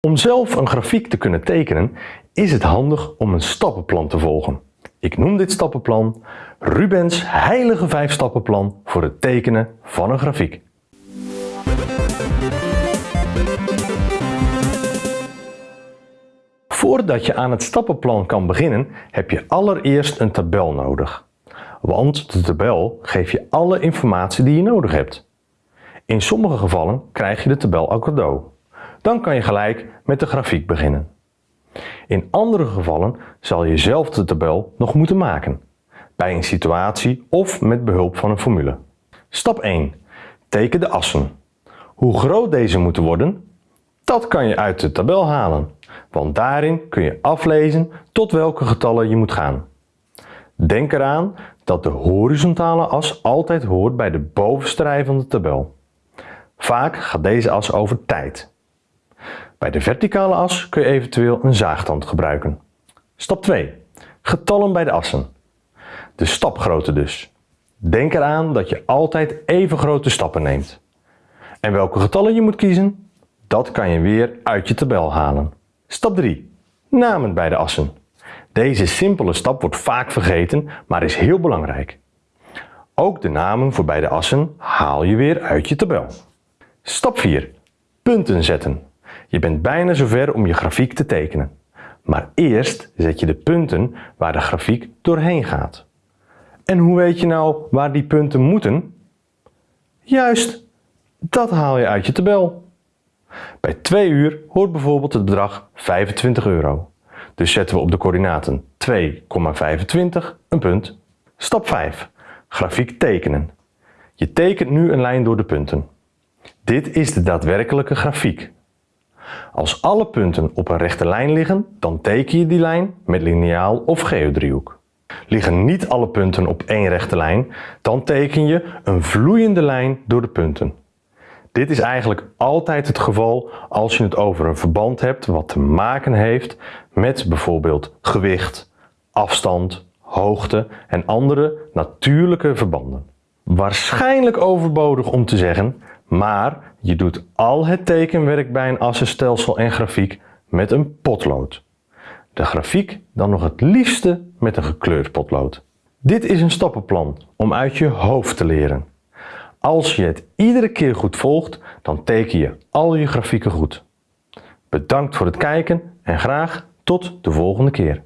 Om zelf een grafiek te kunnen tekenen is het handig om een stappenplan te volgen. Ik noem dit stappenplan Rubens heilige vijf stappenplan voor het tekenen van een grafiek. Voordat je aan het stappenplan kan beginnen heb je allereerst een tabel nodig. Want de tabel geeft je alle informatie die je nodig hebt. In sommige gevallen krijg je de tabel al cadeau. Dan kan je gelijk met de grafiek beginnen. In andere gevallen zal je zelf de tabel nog moeten maken, bij een situatie of met behulp van een formule. Stap 1. Teken de assen. Hoe groot deze moeten worden, dat kan je uit de tabel halen, want daarin kun je aflezen tot welke getallen je moet gaan. Denk eraan dat de horizontale as altijd hoort bij de bovenste rij van de tabel. Vaak gaat deze as over tijd. Bij de verticale as kun je eventueel een zaagtand gebruiken. Stap 2. Getallen bij de assen. De stapgrootte dus. Denk eraan dat je altijd even grote stappen neemt. En welke getallen je moet kiezen? Dat kan je weer uit je tabel halen. Stap 3. Namen bij de assen. Deze simpele stap wordt vaak vergeten, maar is heel belangrijk. Ook de namen voor beide assen haal je weer uit je tabel. Stap 4. Punten zetten. Je bent bijna zover om je grafiek te tekenen. Maar eerst zet je de punten waar de grafiek doorheen gaat. En hoe weet je nou waar die punten moeten? Juist, dat haal je uit je tabel. Bij 2 uur hoort bijvoorbeeld het bedrag 25 euro. Dus zetten we op de coördinaten 2,25 een punt. Stap 5. Grafiek tekenen. Je tekent nu een lijn door de punten. Dit is de daadwerkelijke grafiek. Als alle punten op een rechte lijn liggen, dan teken je die lijn met liniaal of geodriehoek. Liggen niet alle punten op één rechte lijn, dan teken je een vloeiende lijn door de punten. Dit is eigenlijk altijd het geval als je het over een verband hebt wat te maken heeft met bijvoorbeeld gewicht, afstand, hoogte en andere natuurlijke verbanden. Waarschijnlijk overbodig om te zeggen, maar je doet al het tekenwerk bij een assenstelsel en grafiek met een potlood. De grafiek dan nog het liefste met een gekleurd potlood. Dit is een stappenplan om uit je hoofd te leren. Als je het iedere keer goed volgt, dan teken je al je grafieken goed. Bedankt voor het kijken en graag tot de volgende keer.